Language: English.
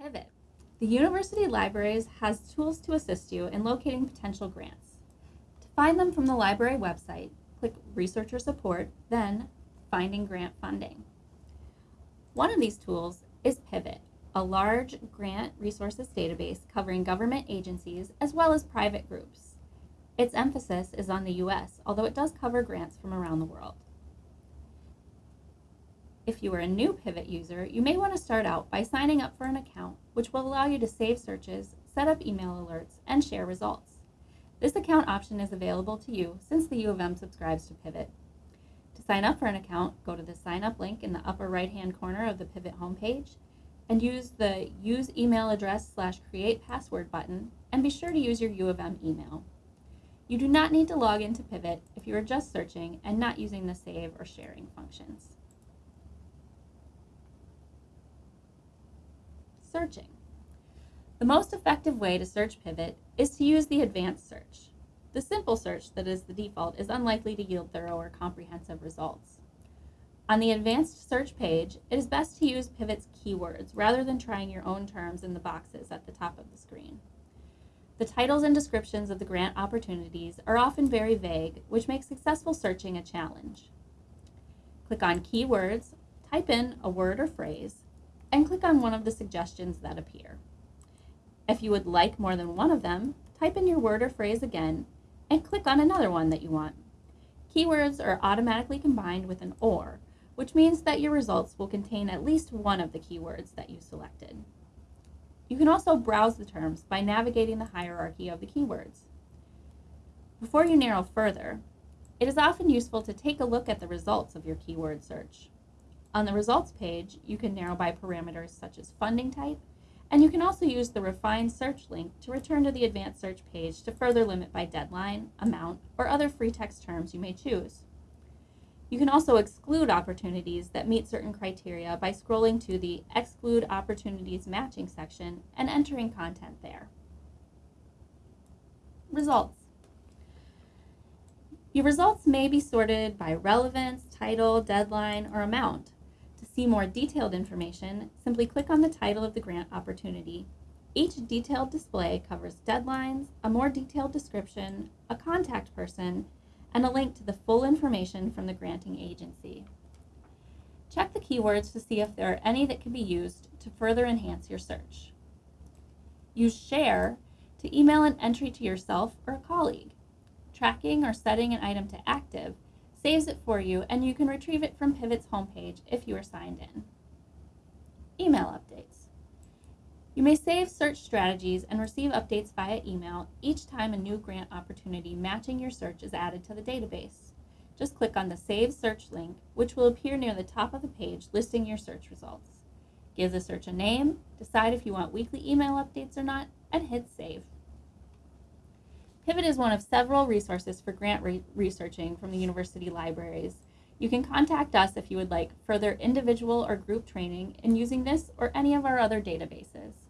Pivot. The University Libraries has tools to assist you in locating potential grants. To find them from the library website, click Researcher Support, then Finding Grant Funding. One of these tools is Pivot, a large grant resources database covering government agencies as well as private groups. Its emphasis is on the US, although it does cover grants from around the world. If you are a new Pivot user, you may want to start out by signing up for an account, which will allow you to save searches, set up email alerts, and share results. This account option is available to you since the U of M subscribes to Pivot. To sign up for an account, go to the sign up link in the upper right hand corner of the Pivot homepage and use the use email address slash create password button and be sure to use your U of M email. You do not need to log into Pivot if you are just searching and not using the save or sharing functions. Searching. The most effective way to search Pivot is to use the advanced search. The simple search that is the default is unlikely to yield thorough or comprehensive results. On the advanced search page, it is best to use Pivot's keywords rather than trying your own terms in the boxes at the top of the screen. The titles and descriptions of the grant opportunities are often very vague, which makes successful searching a challenge. Click on Keywords, type in a word or phrase, and click on one of the suggestions that appear. If you would like more than one of them, type in your word or phrase again and click on another one that you want. Keywords are automatically combined with an OR, which means that your results will contain at least one of the keywords that you selected. You can also browse the terms by navigating the hierarchy of the keywords. Before you narrow further, it is often useful to take a look at the results of your keyword search. On the results page, you can narrow by parameters such as funding type, and you can also use the refined search link to return to the advanced search page to further limit by deadline, amount, or other free text terms you may choose. You can also exclude opportunities that meet certain criteria by scrolling to the Exclude Opportunities Matching section and entering content there. Results. Your results may be sorted by relevance, title, deadline, or amount see more detailed information, simply click on the title of the grant opportunity. Each detailed display covers deadlines, a more detailed description, a contact person, and a link to the full information from the granting agency. Check the keywords to see if there are any that can be used to further enhance your search. Use Share to email an entry to yourself or a colleague. Tracking or setting an item to active saves it for you, and you can retrieve it from Pivot's homepage if you are signed in. Email updates. You may save search strategies and receive updates via email each time a new grant opportunity matching your search is added to the database. Just click on the Save Search link, which will appear near the top of the page listing your search results. Give the search a name, decide if you want weekly email updates or not, and hit Save. Pivot is one of several resources for grant re researching from the university libraries. You can contact us if you would like further individual or group training in using this or any of our other databases.